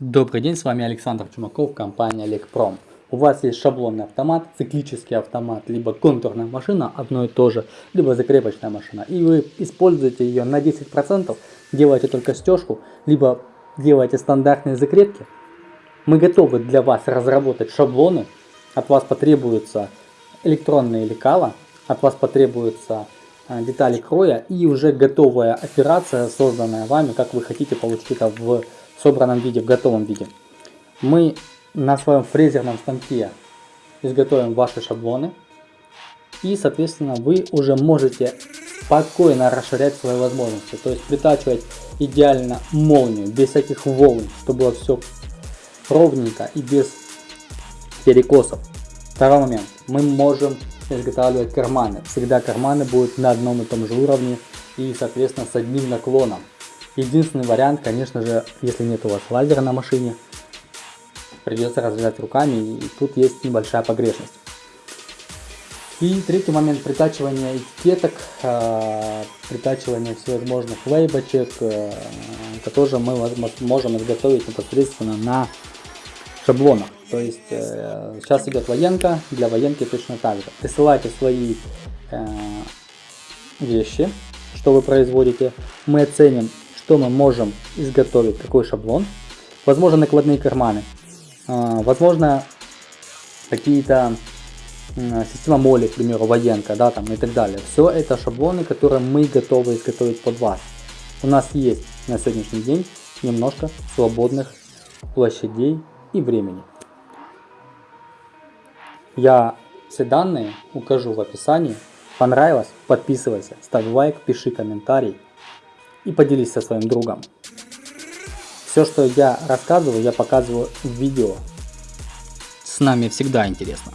Добрый день, с вами Александр Чумаков, компания Лекпром. У вас есть шаблонный автомат, циклический автомат, либо контурная машина, одно и то же, либо закрепочная машина. И вы используете ее на 10%, делаете только стежку, либо делаете стандартные закрепки. Мы готовы для вас разработать шаблоны. От вас потребуются электронные лекала, от вас потребуются э, детали кроя и уже готовая операция, созданная вами, как вы хотите получить это в собранном виде, в готовом виде. Мы на своем фрезерном станке изготовим ваши шаблоны. И, соответственно, вы уже можете спокойно расширять свои возможности. То есть притачивать идеально молнию, без всяких волн, чтобы было все ровненько и без перекосов. Второй момент. Мы можем изготавливать карманы. Всегда карманы будут на одном и том же уровне и, соответственно, с одним наклоном. Единственный вариант, конечно же, если нет у вас лазера на машине, придется разрезать руками, и тут есть небольшая погрешность. И третий момент притачивания этикеток, э, притачивания всевозможных лейбочек, э, это тоже мы можем изготовить непосредственно на шаблонах. То есть э, сейчас идет военка, для военки точно так же. Присылайте свои э, вещи, что вы производите, мы оценим что мы можем изготовить, какой шаблон. Возможно накладные карманы, а, возможно какие-то система моли, к примеру, военка, да, там и так далее. Все это шаблоны, которые мы готовы изготовить под вас. У нас есть на сегодняшний день немножко свободных площадей и времени. Я все данные укажу в описании. Понравилось? Подписывайся, ставь лайк, пиши комментарий и поделись со своим другом. Все, что я рассказываю, я показываю в видео. С нами всегда интересно.